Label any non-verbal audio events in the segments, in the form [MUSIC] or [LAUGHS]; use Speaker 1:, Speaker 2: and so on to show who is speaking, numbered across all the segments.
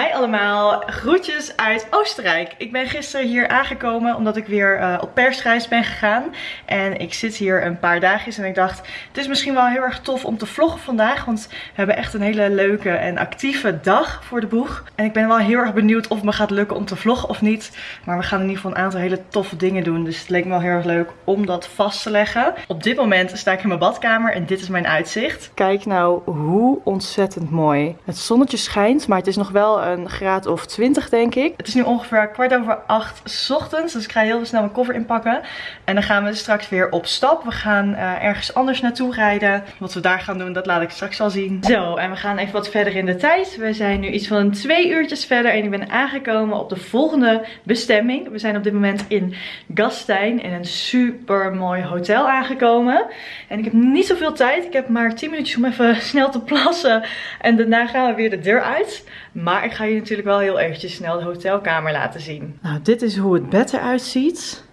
Speaker 1: Hi allemaal, groetjes uit Oostenrijk. Ik ben gisteren hier aangekomen omdat ik weer uh, op persreis ben gegaan. En ik zit hier een paar dagjes en ik dacht, het is misschien wel heel erg tof om te vloggen vandaag. Want we hebben echt een hele leuke en actieve dag voor de boeg. En ik ben wel heel erg benieuwd of het me gaat lukken om te vloggen of niet. Maar we gaan in ieder geval een aantal hele toffe dingen doen. Dus het leek me wel heel erg leuk om dat vast te leggen. Op dit moment sta ik in mijn badkamer en dit is mijn uitzicht. Kijk nou hoe ontzettend mooi. Het zonnetje schijnt, maar het is nog wel een graad of 20 denk ik. Het is nu ongeveer kwart over acht ochtends. Dus ik ga heel snel mijn koffer inpakken. En dan gaan we straks weer op stap. We gaan uh, ergens anders naartoe rijden. Wat we daar gaan doen, dat laat ik straks wel zien. Zo, en we gaan even wat verder in de tijd. We zijn nu iets van twee uurtjes verder. En ik ben aangekomen op de volgende bestemming. We zijn op dit moment in Gastein. In een super mooi hotel aangekomen. En ik heb niet zoveel tijd. Ik heb maar 10 minuutjes om even [LAUGHS] snel te plassen. En daarna gaan we weer de deur uit. Maar ik ga je natuurlijk wel heel eventjes snel de hotelkamer laten zien. Nou, dit is hoe het bed eruit ziet.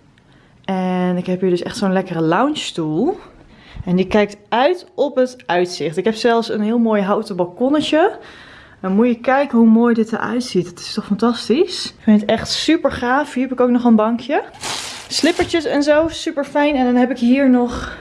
Speaker 1: En ik heb hier dus echt zo'n lekkere lounge stoel. En die kijkt uit op het uitzicht. Ik heb zelfs een heel mooi houten balkonnetje. Dan moet je kijken hoe mooi dit eruit ziet. Het is toch fantastisch? Ik vind het echt super gaaf. Hier heb ik ook nog een bankje. Slippertjes en zo, super fijn. En dan heb ik hier nog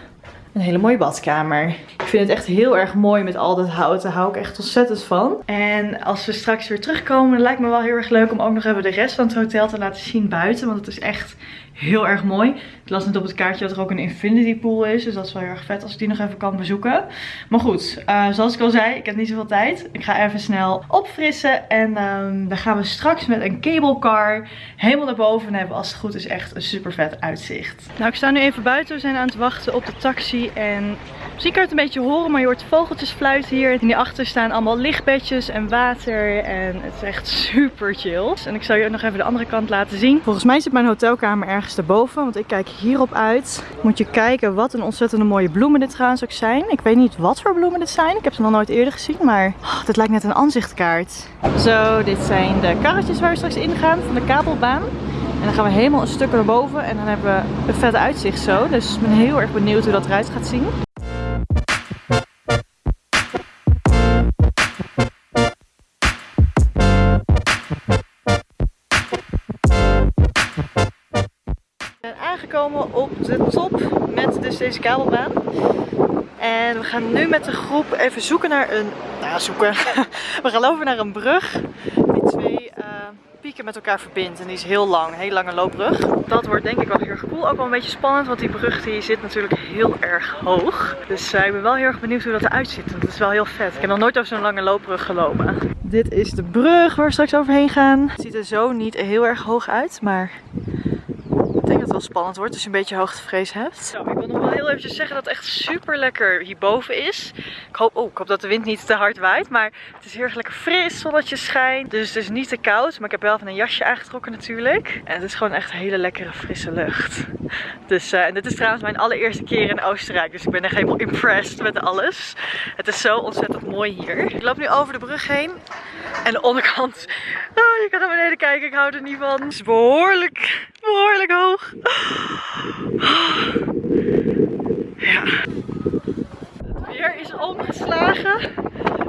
Speaker 1: een hele mooie badkamer. Ik vind het echt heel erg mooi met al dat hout. Daar hou ik echt ontzettend van. En als we straks weer terugkomen, lijkt me wel heel erg leuk om ook nog even de rest van het hotel te laten zien buiten. Want het is echt heel erg mooi. Ik las net op het kaartje dat er ook een infinity pool is. Dus dat is wel heel erg vet als ik die nog even kan bezoeken. Maar goed, uh, zoals ik al zei, ik heb niet zoveel tijd. Ik ga even snel opfrissen. En um, dan gaan we straks met een cable car helemaal naar boven. En hebben als het goed is echt een super vet uitzicht. Nou, ik sta nu even buiten. We zijn aan het wachten op de taxi. En Misschien kan je het een beetje horen, maar je hoort vogeltjes fluiten hier. En hierachter staan allemaal lichtbedjes en water. En het is echt super chill. En ik zal je nog even de andere kant laten zien. Volgens mij zit mijn hotelkamer ergens daarboven, want ik kijk hierop uit. Moet je kijken wat een ontzettende mooie bloemen dit trouwens ook zijn. Ik weet niet wat voor bloemen dit zijn. Ik heb ze nog nooit eerder gezien, maar oh, dit lijkt net een aanzichtkaart. Zo, dit zijn de karretjes waar we straks ingaan van de kabelbaan. En dan gaan we helemaal een stuk naar boven en dan hebben we een vette uitzicht zo. Dus ik ben heel erg benieuwd hoe dat eruit gaat zien. Aangekomen op de top met dus deze kabelbaan. En we gaan nu met de groep even zoeken naar een... Nou, zoeken. [LAUGHS] We gaan lopen naar een brug die twee uh, pieken met elkaar verbindt. En die is heel lang, een lange loopbrug. Dat wordt denk ik wel heel erg cool. Ook wel een beetje spannend, want die brug die zit natuurlijk heel erg hoog. Dus uh, ik ben wel heel erg benieuwd hoe dat eruit ziet. Want het is wel heel vet. Ik heb nog nooit over zo'n lange loopbrug gelopen. Dit is de brug waar we straks overheen gaan. Het ziet er zo niet heel erg hoog uit, maar ik denk dat het wel spannend wordt als je een beetje hoogtevrees hebt. Ik wil nog wel heel eventjes zeggen dat het echt super lekker hierboven is. Ik hoop, oh, ik hoop dat de wind niet te hard waait. Maar het is heel erg lekker fris, zonnetje schijnt. Dus het is niet te koud. Maar ik heb wel even een jasje aangetrokken natuurlijk. En het is gewoon echt hele lekkere frisse lucht. Dus, uh, en dit is trouwens mijn allereerste keer in Oostenrijk. Dus ik ben echt helemaal impressed met alles. Het is zo ontzettend mooi hier. Ik loop nu over de brug heen. En de onderkant, [LAUGHS] oh, je kan naar beneden kijken, ik hou er niet van. Het is behoorlijk, behoorlijk hoog. Ja. Het weer is omgeslagen.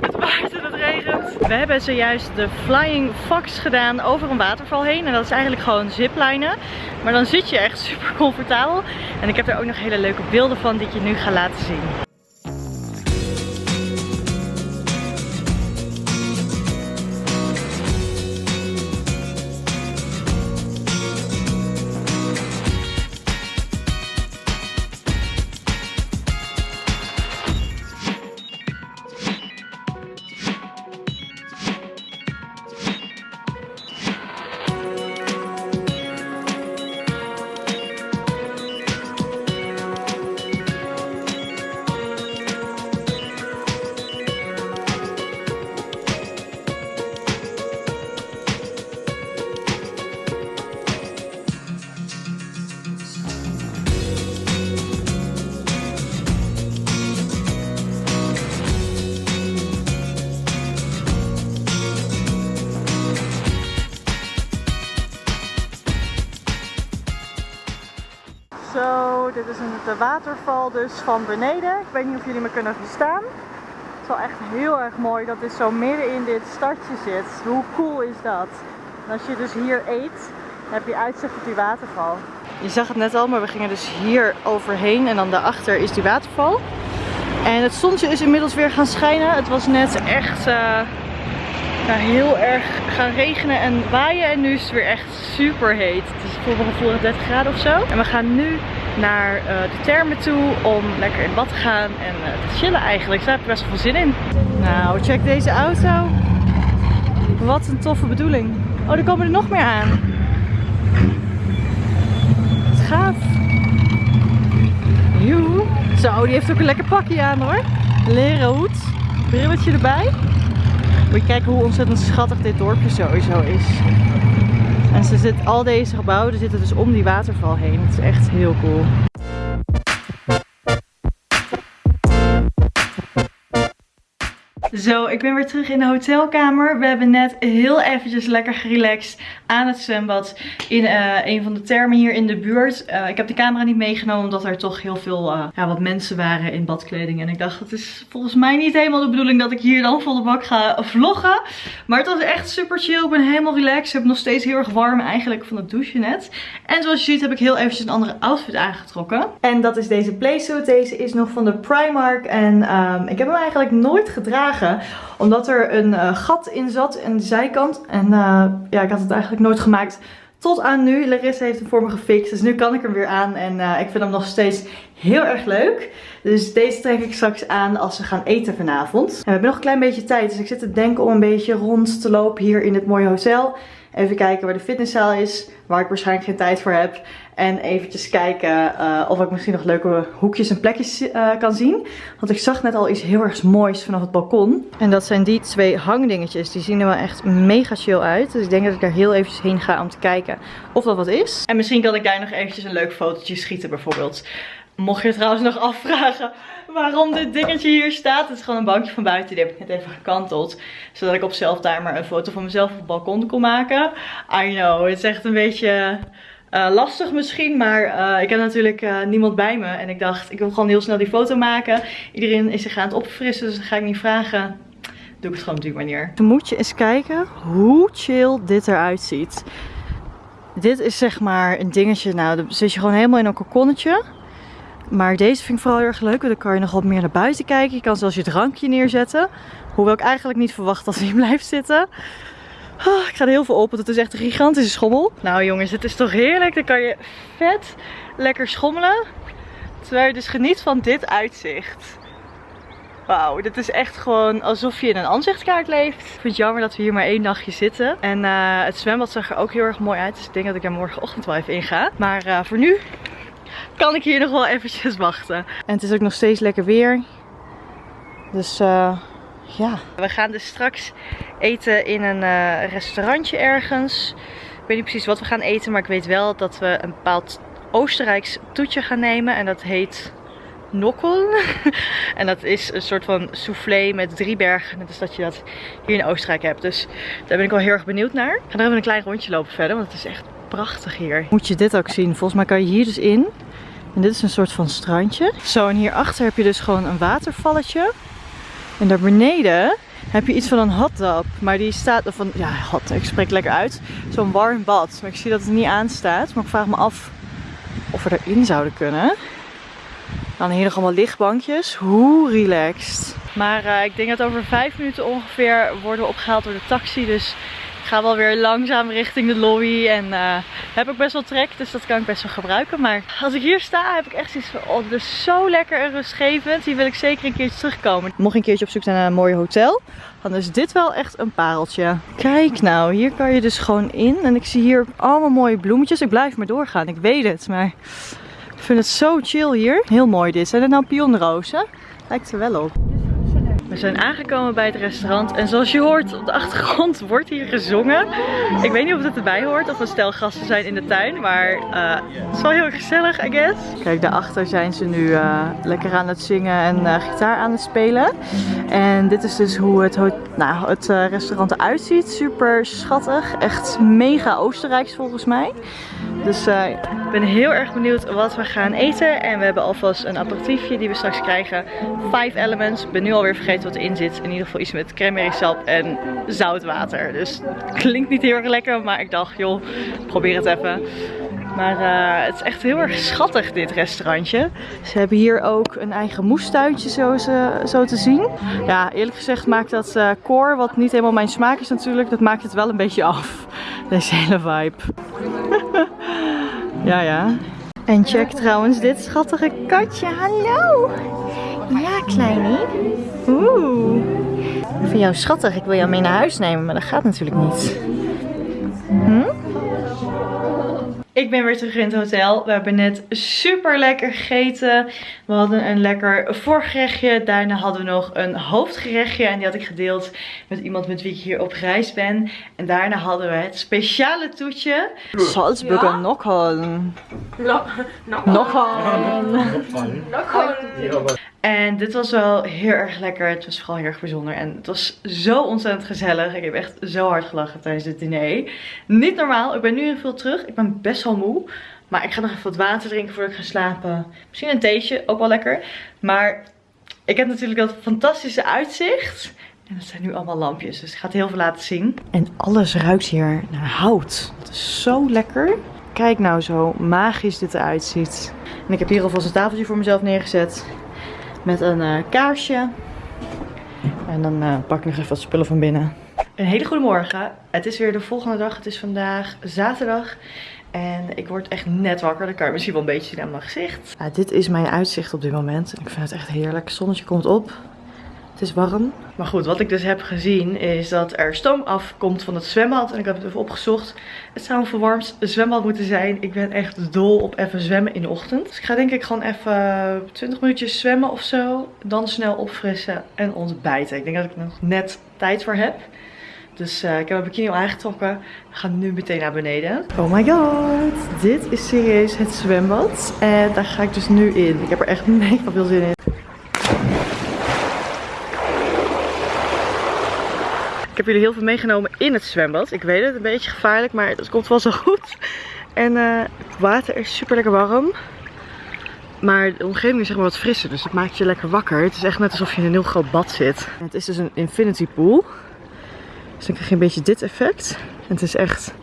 Speaker 1: Het waait en het regent. We hebben zojuist de Flying Fox gedaan over een waterval heen. En dat is eigenlijk gewoon ziplinen. Maar dan zit je echt [LAUGHS] super comfortabel. En ik heb er ook nog hele leuke beelden van die ik je nu ga laten zien. Zo, dit is de waterval dus van beneden. Ik weet niet of jullie me kunnen verstaan. is wel echt heel erg mooi dat dit zo midden in dit stadje zit. Hoe cool is dat? En als je dus hier eet, heb je uitzicht op die waterval. Je zag het net al, maar we gingen dus hier overheen en dan daarachter is die waterval. En het zonnetje is inmiddels weer gaan schijnen. Het was net echt uh, heel erg gaan regenen en waaien. En nu is het weer echt super heet. Het is voor mijn gevoel 30 graden of zo. En we gaan nu naar uh, de termen toe om lekker in bad te gaan en uh, te chillen eigenlijk. Daar heb ik best wel veel zin in. Nou, check deze auto. Wat een toffe bedoeling. Oh, er komen er nog meer aan. Het gaaf. Joe. Zo, die heeft ook een lekker pakje aan hoor. Leren hoed. Brilletje erbij. Moet je kijken hoe ontzettend schattig dit dorpje sowieso is. En ze zit, al deze gebouwen zitten dus om die waterval heen. Het is echt heel cool. Zo, ik ben weer terug in de hotelkamer. We hebben net heel eventjes lekker gerelaxed aan het zwembad in uh, een van de termen hier in de buurt. Uh, ik heb de camera niet meegenomen omdat er toch heel veel uh, ja, wat mensen waren in badkleding. En ik dacht, het is volgens mij niet helemaal de bedoeling dat ik hier dan volle bak ga vloggen. Maar het was echt super chill. Ik ben helemaal relaxed. Ik heb nog steeds heel erg warm eigenlijk van het douchen net. En zoals je ziet heb ik heel eventjes een andere outfit aangetrokken. En dat is deze playsuit. Deze is nog van de Primark. En um, ik heb hem eigenlijk nooit gedragen omdat er een uh, gat in zat aan de zijkant. En uh, ja, ik had het eigenlijk nooit gemaakt tot aan nu. Larissa heeft hem voor me gefixt. Dus nu kan ik hem weer aan. En uh, ik vind hem nog steeds heel erg leuk. Dus deze trek ik straks aan als we gaan eten vanavond. En we hebben nog een klein beetje tijd. Dus ik zit te denken om een beetje rond te lopen hier in dit mooie hotel. Even kijken waar de fitnesszaal is. Waar ik waarschijnlijk geen tijd voor heb. En eventjes kijken uh, of ik misschien nog leuke hoekjes en plekjes uh, kan zien. Want ik zag net al iets heel erg moois vanaf het balkon. En dat zijn die twee hangdingetjes. Die zien er wel echt mega chill uit. Dus ik denk dat ik daar heel eventjes heen ga om te kijken of dat wat is. En misschien kan ik daar nog eventjes een leuk fotootje schieten bijvoorbeeld. Mocht je trouwens nog afvragen waarom dit dingetje hier staat. Het is gewoon een bankje van buiten. Die heb ik net even gekanteld. Zodat ik op zelftimer een foto van mezelf op het balkon kon maken. I know, het is echt een beetje... Uh, lastig misschien, maar uh, ik heb natuurlijk uh, niemand bij me. En ik dacht, ik wil gewoon heel snel die foto maken. Iedereen is zich aan het opfrissen, dus dan ga ik niet vragen. Doe ik het gewoon op die manier. Dan moet je eens kijken hoe chill dit eruit ziet. Dit is zeg maar een dingetje, nou dan zit je gewoon helemaal in een kokonnetje. Maar deze vind ik vooral heel erg leuk, want dan kan je nog wat meer naar buiten kijken. Je kan zelfs je drankje neerzetten. Hoewel ik eigenlijk niet verwacht dat hij [LAUGHS] blijft zitten. Oh, ik ga er heel veel op, want het is echt een gigantische schommel. Nou jongens, het is toch heerlijk. Dan kan je vet lekker schommelen. Terwijl je dus geniet van dit uitzicht. Wauw, dit is echt gewoon alsof je in een aanzichtkaart leeft. Ik vind het jammer dat we hier maar één nachtje zitten. En uh, het zwembad zag er ook heel erg mooi uit. Dus ik denk dat ik er morgenochtend wel even inga. Maar uh, voor nu kan ik hier nog wel eventjes wachten. En het is ook nog steeds lekker weer. Dus uh, ja. We gaan dus straks eten in een uh, restaurantje ergens. Ik weet niet precies wat we gaan eten, maar ik weet wel dat we een bepaald Oostenrijks toetje gaan nemen. En dat heet Nokkel. [LAUGHS] en dat is een soort van soufflé met drie bergen. Net als dat je dat hier in Oostenrijk hebt. Dus daar ben ik wel heel erg benieuwd naar. Ik ga er even een klein rondje lopen verder, want het is echt prachtig hier. Moet je dit ook zien. Volgens mij kan je hier dus in. En dit is een soort van strandje. Zo, en hierachter heb je dus gewoon een watervalletje. En daar beneden heb je iets van een hot Maar die staat, van, ja hot, ik spreek lekker uit. Zo'n warm bad. Maar ik zie dat het niet aanstaat. Maar ik vraag me af of we erin zouden kunnen. Dan hier nog allemaal lichtbankjes. Hoe relaxed. Maar uh, ik denk dat over vijf minuten ongeveer worden we opgehaald door de taxi. Dus ga wel weer langzaam richting de lobby. En uh, heb ik best wel trek, dus dat kan ik best wel gebruiken. Maar als ik hier sta, heb ik echt zoiets van, oh, zo lekker en rustgevend. Hier wil ik zeker een keertje terugkomen. Mocht een keertje op zoek zijn naar een mooi hotel, dan is dit wel echt een pareltje. Kijk nou, hier kan je dus gewoon in. En ik zie hier allemaal mooie bloemetjes. Ik blijf maar doorgaan, ik weet het. Maar ik vind het zo chill hier. Heel mooi dit. Zijn het nou pionrozen? Lijkt er wel op. We zijn aangekomen bij het restaurant en zoals je hoort op de achtergrond [LAUGHS] wordt hier gezongen. Ik weet niet of het erbij hoort of we stel gasten zijn in de tuin, maar uh, het is wel heel gezellig I guess. Kijk daarachter zijn ze nu uh, lekker aan het zingen en uh, gitaar aan het spelen. En dit is dus hoe het, nou, het restaurant eruit ziet. Super schattig, echt mega Oostenrijks volgens mij. Dus Ik ben heel erg benieuwd wat we gaan eten. En we hebben alvast een aperitiefje die we straks krijgen. Five Elements. Ik ben nu alweer vergeten wat erin zit. In ieder geval iets met cranberry sap en zoutwater. Dus klinkt niet heel erg lekker. Maar ik dacht, joh, probeer het even. Maar uh, het is echt heel erg schattig dit restaurantje. Ze hebben hier ook een eigen moestuintje zo, zo te zien. Ja, eerlijk gezegd maakt dat uh, koor, wat niet helemaal mijn smaak is natuurlijk, dat maakt het wel een beetje af. [LAUGHS] Deze hele vibe. [LAUGHS] ja, ja. En check trouwens dit schattige katje. Hallo. Ja, kleinie. Oeh. Ik vind jou schattig. Ik wil jou mee naar huis nemen, maar dat gaat natuurlijk niet. Ik ben weer terug in het hotel. We hebben net super lekker gegeten. We hadden een lekker voorgerechtje. Daarna hadden we nog een hoofdgerechtje. En die had ik gedeeld met iemand met wie ik hier op reis ben. En daarna hadden we het speciale toetje. Salzburger ja. Nokholm. Nokholm. En dit was wel heel erg lekker. Het was vooral heel erg bijzonder. En het was zo ontzettend gezellig. Ik heb echt zo hard gelachen tijdens het diner. Niet normaal. Ik ben nu heel veel terug. Ik ben best wel moe. Maar ik ga nog even wat water drinken voordat ik ga slapen. Misschien een theetje. Ook wel lekker. Maar ik heb natuurlijk dat fantastische uitzicht. En dat zijn nu allemaal lampjes. Dus ik ga het heel veel laten zien. En alles ruikt hier naar hout. Dat is zo lekker. Kijk nou zo magisch dit eruit ziet. En ik heb hier alvast een tafeltje voor mezelf neergezet met een uh, kaarsje. En dan uh, pak ik nog even wat spullen van binnen. Een hele goede morgen. Het is weer de volgende dag. Het is vandaag zaterdag. En ik word echt net wakker. Dat kan je misschien wel een beetje zien aan mijn gezicht. Ja, dit is mijn uitzicht op dit moment. Ik vind het echt heerlijk. Het zonnetje komt op. Het is warm. Maar goed, wat ik dus heb gezien is dat er stoom afkomt van het zwembad. En ik heb het even opgezocht. Het zou een verwarmd zwembad moeten zijn. Ik ben echt dol op even zwemmen in de ochtend. Dus ik ga denk ik gewoon even 20 minuutjes zwemmen of zo. Dan snel opfrissen en ontbijten. Ik denk dat ik er nog net tijd voor heb. Dus uh, ik heb mijn bikini al aangetrokken. We gaan nu meteen naar beneden. Oh my god. Dit is serieus het zwembad. En daar ga ik dus nu in. Ik heb er echt [LAUGHS] mega veel zin in. Ik heb jullie heel veel meegenomen in het zwembad. Ik weet het, een beetje gevaarlijk, maar het komt wel zo goed. En het water is super lekker warm. Maar de omgeving is zeg maar wat frisser, dus dat maakt je lekker wakker. Het is echt net alsof je in een heel groot bad zit. het is dus een infinity pool. Dus dan krijg je een beetje dit effect. En het is echt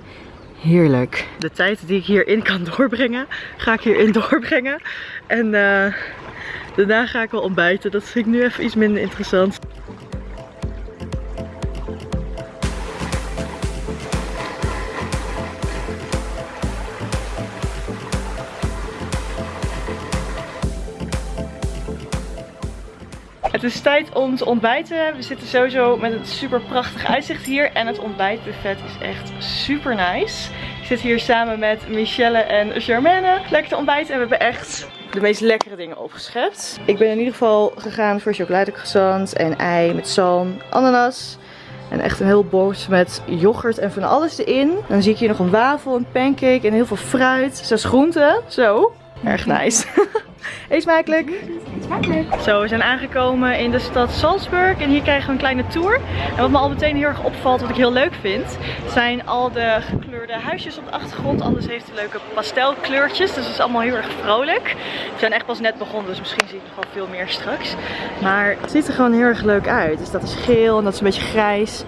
Speaker 1: heerlijk. De tijd die ik hierin kan [LAUGHS] doorbrengen, ga ik hierin [LAUGHS] doorbrengen. En uh, daarna ga ik wel ontbijten. Dat vind ik nu even iets minder interessant. Is tijd om te ontbijten. We zitten sowieso met een super prachtig uitzicht hier. En het ontbijtbuffet is echt super nice. Ik zit hier samen met Michelle en Germaine. Lekker te ontbijten. En we hebben echt de meest lekkere dingen opgeschept. Ik ben in ieder geval gegaan voor chocoladecroissant en ei met zalm, ananas. En echt een heel bord met yoghurt en van alles erin. Dan zie ik hier nog een wafel, een pancake en heel veel fruit. Zes groenten. Zo. Erg nice. [LAUGHS] Eet smakelijk. Zo, we zijn aangekomen in de stad Salzburg en hier krijgen we een kleine tour. En wat me al meteen heel erg opvalt, wat ik heel leuk vind, zijn al de gekleurde huisjes op de achtergrond. Alles heeft leuke pastelkleurtjes, dus het is allemaal heel erg vrolijk. We zijn echt pas net begonnen, dus misschien zie ik nog wel veel meer straks. Maar het ziet er gewoon heel erg leuk uit. Dus dat is geel en dat is een beetje grijs.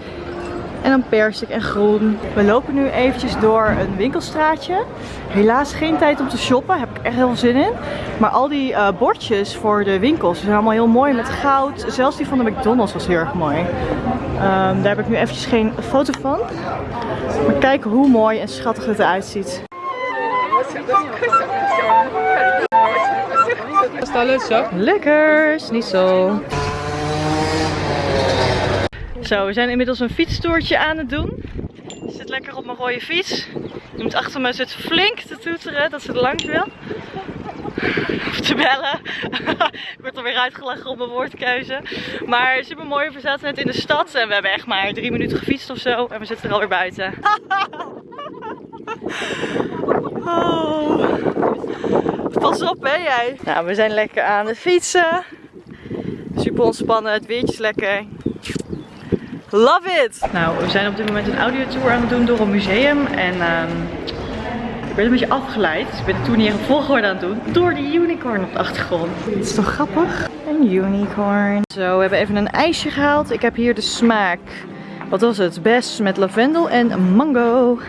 Speaker 1: En dan persik en groen. We lopen nu eventjes door een winkelstraatje. Helaas geen tijd om te shoppen. Daar heb ik echt heel veel zin in. Maar al die uh, bordjes voor de winkels zijn allemaal heel mooi met goud. Zelfs die van de McDonald's was heel erg mooi. Um, daar heb ik nu eventjes geen foto van. Maar kijk hoe mooi en schattig het eruit ziet. Lekker, niet zo. Zo, we zijn inmiddels een fietstoertje aan het doen. Ik zit lekker op mijn rode fiets. Iemand achter me zit flink te toeteren dat ze er langs wil. Of te bellen. [LAUGHS] ik word alweer uitgelachen op mijn woordkeuze. Maar super mooi, we zaten net in de stad en we hebben echt maar drie minuten gefietst of zo. En we zitten er alweer buiten. [LAUGHS] oh. Pas op hè jij. Nou, we zijn lekker aan het fietsen. Super ontspannen, het weertje is lekker. Love it! Nou, we zijn op dit moment een audiotour aan het doen door een museum. En um, werd een beetje afgeleid. Ik ben de tour niet even volgorde aan het doen. Door die unicorn op de achtergrond. Dit is toch grappig? Een unicorn. Zo, we hebben even een ijsje gehaald. Ik heb hier de smaak. Wat was het? Best met lavendel en mango.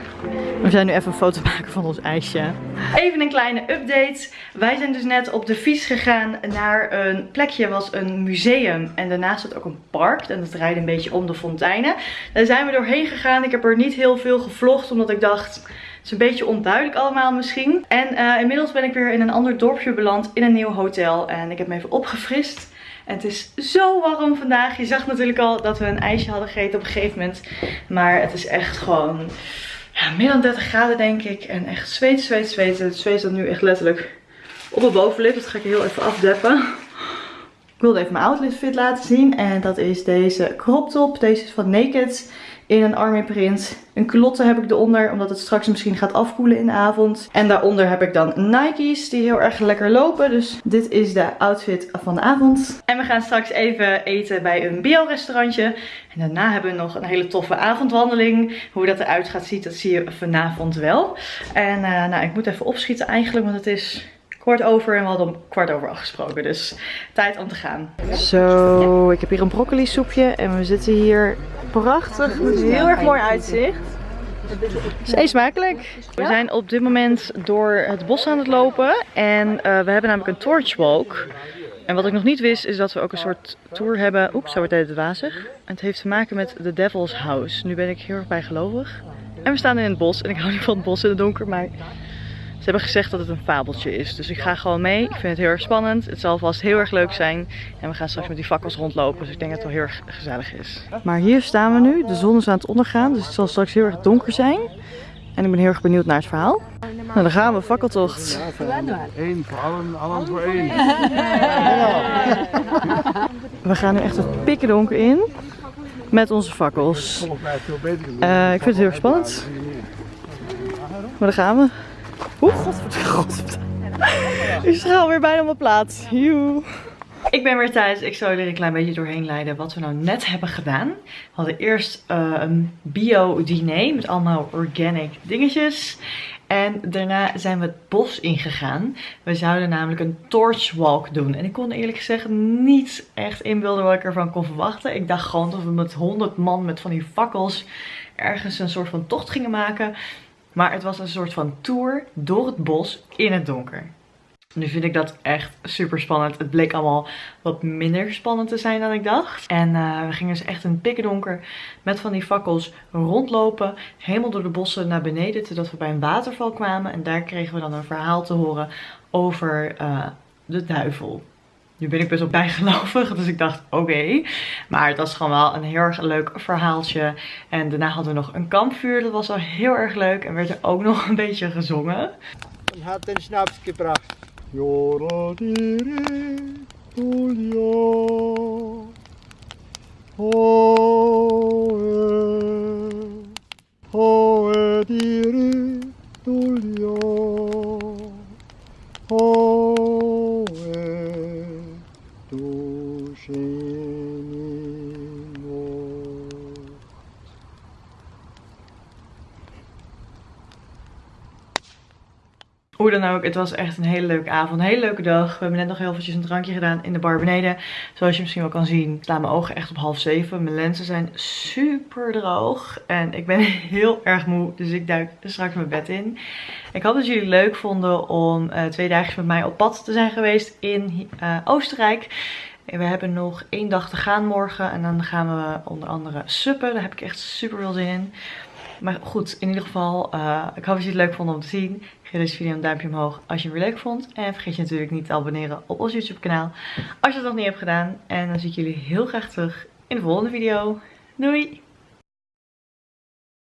Speaker 1: We zijn nu even een foto maken van ons ijsje. Even een kleine update. Wij zijn dus net op de fiets gegaan naar een plekje, was een museum. En daarnaast zat ook een park. En dat rijdt een beetje om de fonteinen. Daar zijn we doorheen gegaan. Ik heb er niet heel veel gevlogd, omdat ik dacht... Het is een beetje onduidelijk allemaal misschien. En uh, inmiddels ben ik weer in een ander dorpje beland in een nieuw hotel. En ik heb me even opgefrist. Het is zo warm vandaag. Je zag natuurlijk al dat we een ijsje hadden gegeten op een gegeven moment. Maar het is echt gewoon ja, meer dan 30 graden denk ik. En echt zweet, zweet, zweet. Het zweet staat nu echt letterlijk op mijn bovenlip. Dat ga ik heel even afdeppen. Ik wilde even mijn outfit fit laten zien. En dat is deze crop top. Deze is van Naked in een army print. Een culotte heb ik eronder, omdat het straks misschien gaat afkoelen in de avond. En daaronder heb ik dan Nike's die heel erg lekker lopen. Dus dit is de outfit van de avond. En we gaan straks even eten bij een bio-restaurantje. En daarna hebben we nog een hele toffe avondwandeling. Hoe dat eruit gaat zien, dat zie je vanavond wel. En uh, nou, ik moet even opschieten eigenlijk, want het is kwart over en we hadden om kwart over afgesproken. Dus tijd om te gaan. Zo, ik heb hier een broccoli soepje en we zitten hier prachtig. Heel erg mooi uitzicht. Is smakelijk. We zijn op dit moment door het bos aan het lopen. En uh, we hebben namelijk een torchwalk. En wat ik nog niet wist is dat we ook een soort tour hebben. Oeps, zo wordt het wazig. En het heeft te maken met The Devil's House. Nu ben ik heel erg bijgelovig. En we staan in het bos. En ik hou niet van het bos in het donker, maar ze hebben gezegd dat het een fabeltje is. Dus ik ga gewoon mee. Ik vind het heel erg spannend. Het zal vast heel erg leuk zijn. En we gaan straks met die fakkels rondlopen. Dus ik denk dat het wel heel erg gezellig is. Maar hier staan we nu. De zon is aan het ondergaan. Dus het zal straks heel erg donker zijn. En ik ben heel erg benieuwd naar het verhaal. Nou, dan gaan we, fakkeltocht. Eén voor allen, allen voor één. We gaan nu echt het pikken donker in. Met onze fakkels. Uh, ik vind het heel erg spannend. Maar daar gaan we. Oeh, godverdomme. Ik schaal weer bijna op mijn plaats. Ik ben weer thuis. Ik zal er een klein beetje doorheen leiden wat we nou net hebben gedaan. We hadden eerst uh, een bio-diner met allemaal organic dingetjes. En daarna zijn we het bos ingegaan. We zouden namelijk een torchwalk doen. En ik kon eerlijk gezegd niet echt inbeelden wat ik ervan kon verwachten. Ik dacht gewoon dat we met 100 man met van die fakkels ergens een soort van tocht gingen maken. Maar het was een soort van tour door het bos in het donker. Nu vind ik dat echt super spannend. Het bleek allemaal wat minder spannend te zijn dan ik dacht. En uh, we gingen dus echt in het met van die fakkels rondlopen. Helemaal door de bossen naar beneden. Totdat we bij een waterval kwamen. En daar kregen we dan een verhaal te horen over uh, de duivel. Nu ben ik best wel [LAUGHS] bijgelovig, dus ik dacht oké. Maar het was gewoon wel een heel erg leuk verhaaltje. En daarna hadden we nog een kampvuur, dat was wel heel erg leuk. En werd er ook [LAUGHS] nog een beetje gezongen.
Speaker 2: En had een snaps gebracht.
Speaker 1: Het was echt een hele leuke avond. Een hele leuke dag. We hebben net nog heel eventjes een drankje gedaan in de bar beneden. Zoals je misschien wel kan zien, slaan mijn ogen echt op half zeven. Mijn lenzen zijn super droog. En ik ben [LAUGHS] heel erg moe, dus ik duik straks mijn bed in. Ik hoop dat jullie het leuk vonden om uh, twee dagen met mij op pad te zijn geweest in uh, Oostenrijk. We hebben nog één dag te gaan morgen. En dan gaan we onder andere suppen. Daar heb ik echt super veel zin in. Maar goed, in ieder geval, uh, ik hoop dat je het leuk vond om te zien. Geef deze video een duimpje omhoog als je hem weer leuk vond. En vergeet je natuurlijk niet te abonneren op ons YouTube kanaal. Als je dat nog niet hebt gedaan. En dan zie ik jullie heel graag terug in de volgende video. Doei!